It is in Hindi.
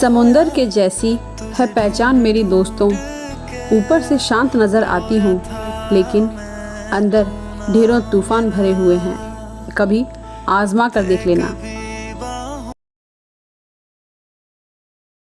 समुंदर के जैसी है पहचान मेरी दोस्तों। ऊपर से शांत नज़र आती हूँ, लेकिन अंदर ढेरों तूफ़ान भरे हुए हैं। कभी आजमा कर देख लेना।